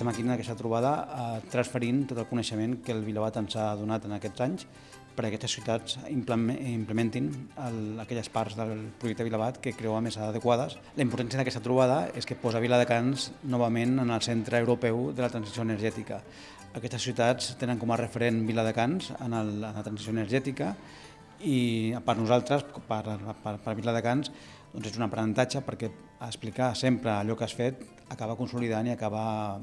estem aquí en aquesta trobada eh, transferint tot el coneixement que el Vilabat ens ha donat en aquests anys perquè aquestes ciutats implementin el, aquelles parts del projecte Vilabat que creuen més adequades. La importància d'aquesta trobada és que posa Viladecans novament en el centre europeu de la transició energètica. Aquestes ciutats tenen com a referent Viladecans en, el, en la transició energètica i per nosaltres, per, per, per Viladecans, doncs és un aprenentatge perquè explicar sempre allò que has fet acaba consolidant i acaba,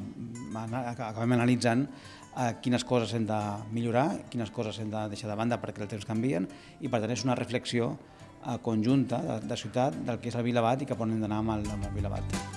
acabem analitzant eh, quines coses hem de millorar, quines coses hem de deixar de banda perquè els temps canvien i per tant és una reflexió eh, conjunta de, de ciutat del que és el Vilabat i cap on hem d'anar amb el, amb el Vilabat.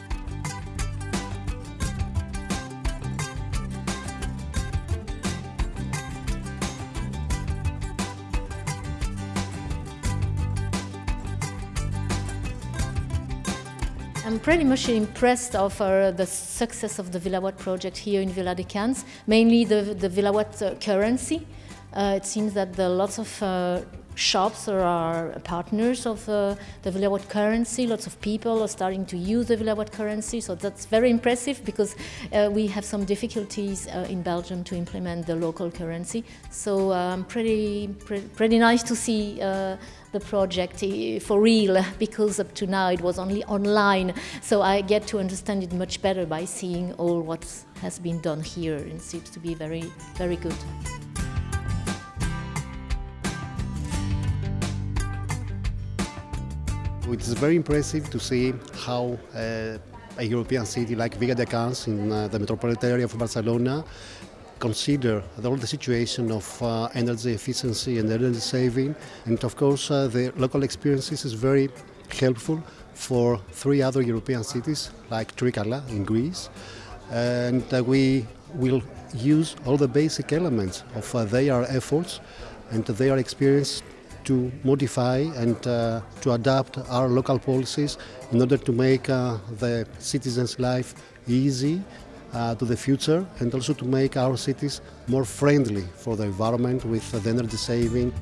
I'm pretty much impressed of uh, the success of the Villawatt project here in Viladecans, mainly the, the Villawatt uh, currency. Uh, it seems that the lots of shops are our partners of uh, the Villawatt currency. Lots of people are starting to use the Villawatt currency, so that's very impressive because uh, we have some difficulties uh, in Belgium to implement the local currency. So um, pretty, pretty, pretty nice to see uh, the project eh, for real because up to now it was only online. So I get to understand it much better by seeing all what has been done here and seems to be very, very good. It's very impressive to see how uh, a European city like Viladecans in uh, the metropolitan area of Barcelona consider all the situation of uh, energy efficiency and energy saving. And of course uh, the local experiences is very helpful for three other European cities like Trikala in Greece. And uh, we will use all the basic elements of uh, their efforts and their experience to modify and uh, to adapt our local policies in order to make uh, the citizens' life easy uh, to the future and also to make our cities more friendly for the environment with the energy saving.